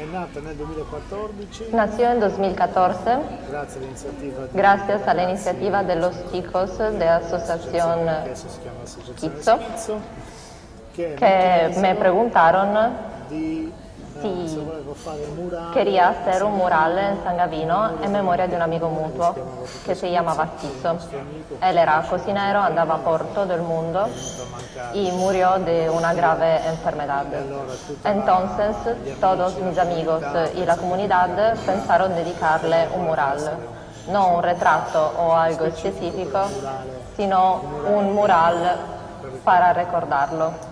È nata nel 2014. Nació en 2014. Grazie all'iniziativa. Grazie Gracias a la iniziativa dello Sticos de Asociación Chizzo, che mi preguntarono di si se volevo fare un murale quería hacer un mural en San Gavino en memoria de un amigo mutuo que se llamaba Schizzo. Él era cocinero, andaba por todo el mundo y murió de una grave enfermedad. Entonces todos mis amigos y la comunidad pensaron dedicarle un mural, no un retrato o algo específico, sino un mural para recordarlo.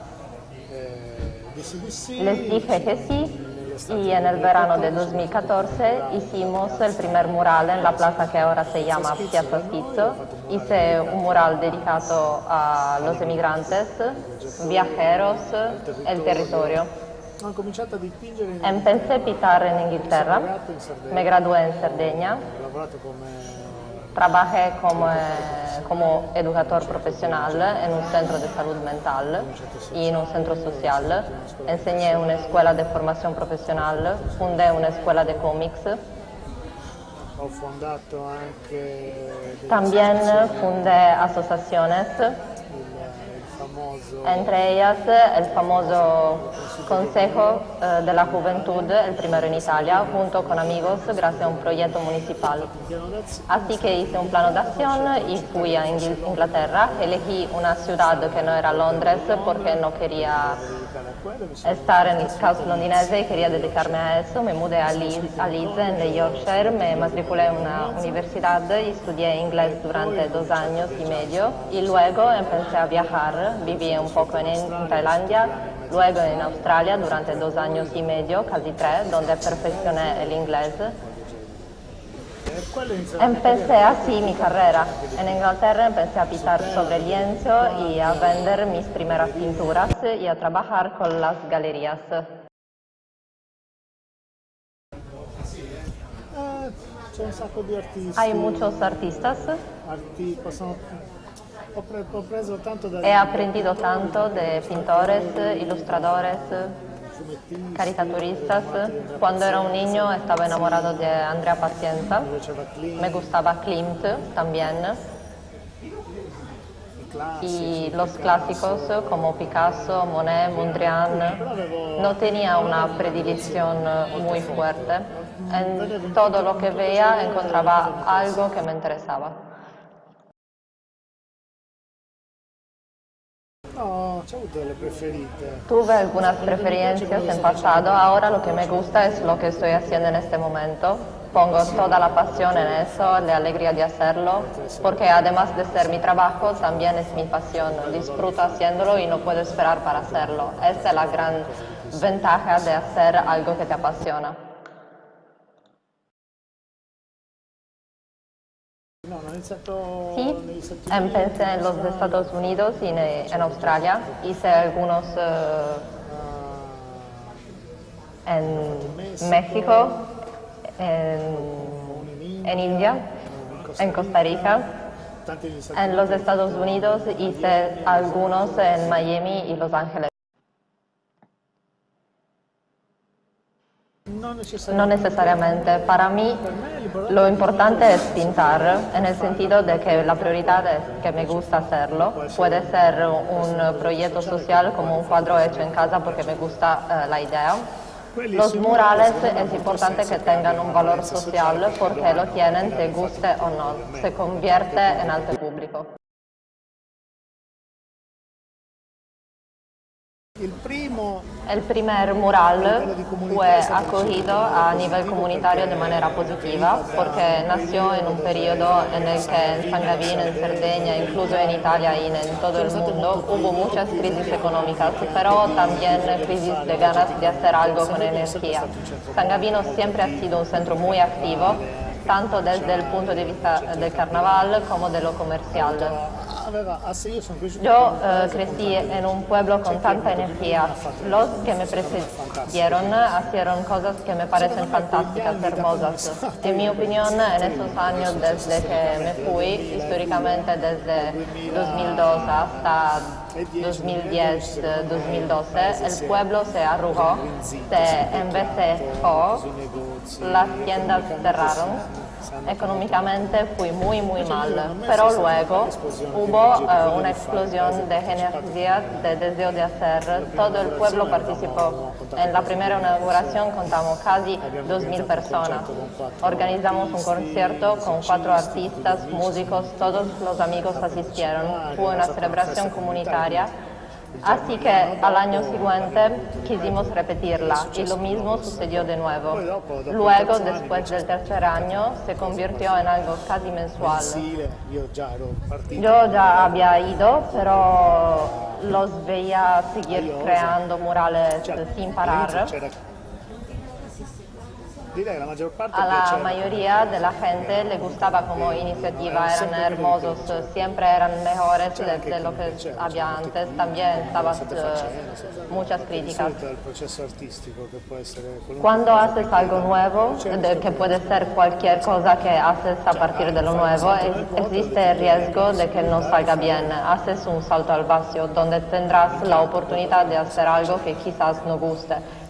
Les dije que sí y en el verano de 2014 hicimos el primer mural en la plaza que ahora se llama Piazza Schizzo. Hice un mural dedicado a los emigrantes, viajeros, el territorio. Empecé a pintar en Inglaterra, laureato in Sardegna me gradué en Cerdeña, trabajé como, eh, como educador profesional en un centro de salud mental y en un centro social. Enseñé en una escuela de formación profesional, fundé una escuela de cómics. También fundé asociaciones, entre ellas el famoso Consejo eh, de la Juventud, el primero en Italia, junto con amigos gracias a un proyecto municipal. Así que hice un plano de acción y fui a Ingl- Inglaterra. Elegí una ciudad que no era Londres porque no quería dedicare a quello mi sono estar en el caos londinese y quería dedicarme a eso. Me mudé a Leeds, a Leeds, en Yorkshire, me matriculé en una universidad y estudié inglés durante dos años y medio. Y luego empecé a viajar. Viví un poco en, en Tailandia, luego en Australia durante dos años y medio, casi tres, donde perfeccioné el inglés. Empecé así mi carrera. En Inglaterra empecé a pintar sobre lienzo y a vender mis primeras pinturas y a trabajar con las galerías. Hay muchos artistas. He aprendido tanto de pintores, ilustradores, caricaturistas. Cuando era un niño estaba enamorado de Andrea Klimt Me gustaba Klimt también. y los clásicos como Picasso, Monet, Mondrian. No tenía una predilección muy fuerte. En todo lo que veía encontraba algo que me interesaba. No avuto delle preferite Tuve algunas preferencias en pasado, ahora lo que me gusta es lo que estoy haciendo en este momento. Pongo toda la pasión en eso, la alegría de hacerlo, porque además de ser mi trabajo, también es mi pasión. Disfruto haciéndolo y no puedo esperar para hacerlo. Esa es la gran ventaja de hacer algo que te apasiona. Sí, empecé en los Estados Unidos y en, en Australia. Hice algunos eh, en México, en, en India, en Costa Rica. En los Estados Unidos hice algunos en Miami y Los Ángeles. No necesariamente. Para mí lo importante es pintar, en el sentido de que la prioridad es que me gusta hacerlo. Puede ser un proyecto social como un cuadro hecho en casa porque me gusta eh, la idea. Los murales es importante que tengan un valor social porque lo tienen, te guste o no. Se convierte en arte público. Il primo mural fue acogido a nivel comunitario de manera positiva porque nació en un periodo en el que en San Gavino, en Cerdeña, incluso en Italia y en todo el mundo hubo muchas crisis económicas, pero también crisis de ganas de hacer algo con energía. San Gavino siempre ha sido un centro muy activo, tanto desde el punto de vista del carnaval como de lo comercial. Yo eh, crecí en un pueblo con tanta energía. Los que me precedieron hicieron cosas que me parecen fantásticas, hermosas. En mi opinión, en esos años desde que me fui, históricamente desde 2002 hasta 2010, 2012, el pueblo se arrugó, se negozi, las tiendas cerraron. Económicamente fui muy muy mal, pero luego hubo eh, una explosión de energía, de deseo de hacer. Todo el pueblo participó. En la primera inauguración contamos casi 2.000 personas. Organizamos un concierto con cuatro artistas, músicos, todos los amigos asistieron. Fue una celebración comunitaria. Así que al año siguiente quisimos repetirla y lo mismo sucedió de nuevo. Luego, después del tercer año, se convirtió en algo casi mensual. Yo ya había ido, pero los veía seguir creando murales sin parar. Direi che la maggior parte A la mayoría de la gente le gustaba como iniciativa, eran hermosos, siempre eran mejores de, de lo que había antes. También estaban eh, muchas Di críticas. che può essere Cuando haces algo nuevo, de- que puede ser cualquier cosa que haces a partir de lo nuevo, existe el riesgo de que no salga bien. Haces un salto al vacío donde tendrás la oportunidad de hacer algo que quizás no guste.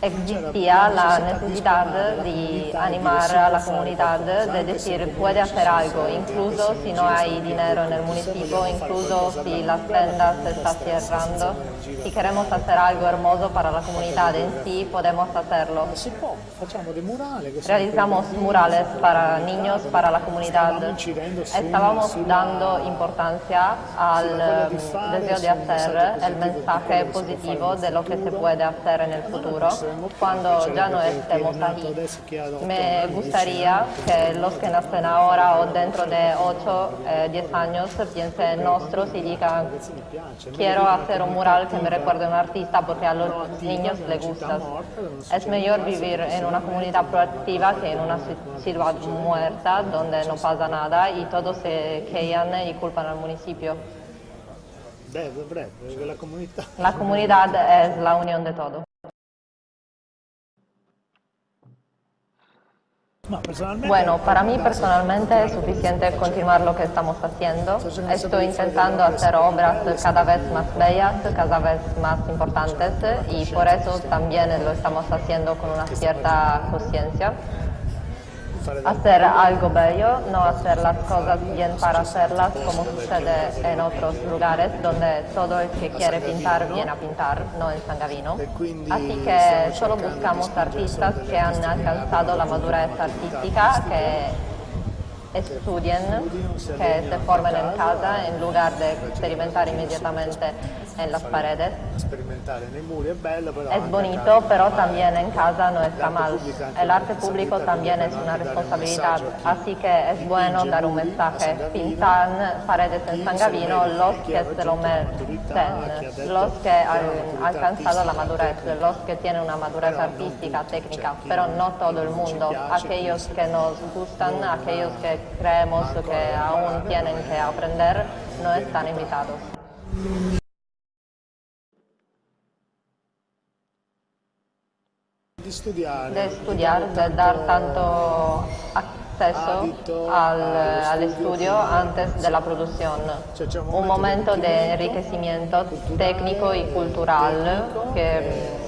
Existía la necessità di animare a la comunidad, de decir, puede hacer algo, incluso si no hay dinero nel municipio, incluso si la tiendas se sta cerrando. Si queremos hacer algo hermoso para la comunidad en sí, podemos hacerlo. Realizamos murales para niños, para la comunità. Stavamo dando importanza al deseo de hacer el mensaje positivo de lo que se puede hacer en el futuro. Cuando ya no estemos otto Me gustaría que los que nacen ahora o dentro de 8, 10 años piensen en nosotros y digan, quiero hacer un mural que me recuerde a un artista porque a los niños les gusta. Es mejor vivir en una comunidad proactiva que en una ci- ciudad muerta donde no pasa nada y todos se quejan y culpan al municipio. La comunidad es la unión de todo. No. Bueno, para mí personalmente es suficiente continuar lo que estamos haciendo. Estoy intentando hacer obras cada vez más bellas, cada vez más importantes y por eso también lo estamos haciendo con una cierta conciencia. Hacer algo bello, no hacer las cosas bien para hacerlas como sucede en otros lugares donde todo el que quiere pintar viene a pintar, no en San Gavino. Así que solo buscamos artistas que han alcanzado la madurez artística, que estudien, que se formen en casa en lugar de experimentar inmediatamente en las paredes. Es bonito, casa. pero también en casa no está mal. El arte público también es una responsabilidad, así que es bueno dar un mensaje. Pintan paredes en San Gavino los que se lo merecen, los que han alcanzado la madurez, los que tienen una madurez artística, técnica, pero no todo el mundo. Aquellos que nos gustan, aquellos que creemos que aún tienen que aprender, no están invitados. De estudiar, de dar tanto acceso al, al estudio antes de la producción. Un momento de enriquecimiento técnico y cultural que bacino.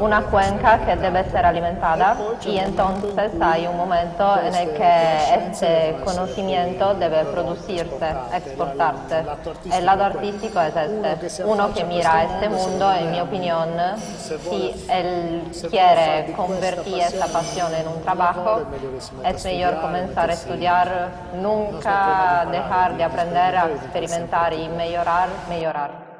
Una cuenca que debe ser alimentada y entonces hay un momento en el que este conocimiento debe producirse, exportarse. El lado artístico es este, uno que mira a este mundo, en mi opinión, si él quiere convertir esta pasión en un trabajo, es mejor comenzar a estudiar, nunca dejar de aprender a experimentar y mejorar, mejorar.